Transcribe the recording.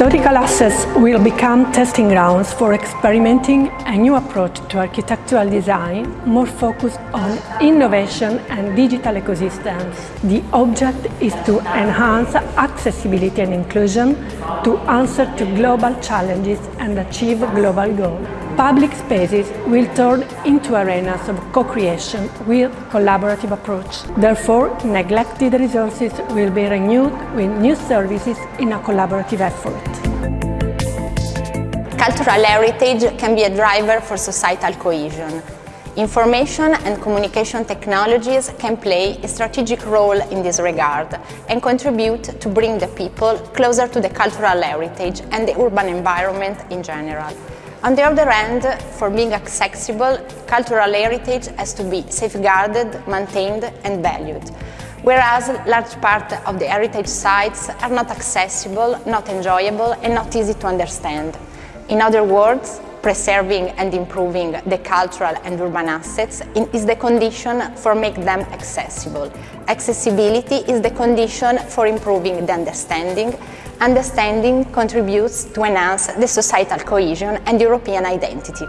Access will become testing grounds for experimenting a new approach to architectural design more focused on innovation and digital ecosystems. The object is to enhance accessibility and inclusion to answer to global challenges and achieve global goals. Public spaces will turn into arenas of co-creation with collaborative approach. Therefore, neglected resources will be renewed with new services in a collaborative effort. Cultural heritage can be a driver for societal cohesion. Information and communication technologies can play a strategic role in this regard and contribute to bring the people closer to the cultural heritage and the urban environment in general. On the other hand, for being accessible, cultural heritage has to be safeguarded, maintained and valued, whereas large part of the heritage sites are not accessible, not enjoyable and not easy to understand. In other words, preserving and improving the cultural and urban assets is the condition for making them accessible. Accessibility is the condition for improving the understanding understanding contributes to enhance the societal cohesion and European identity.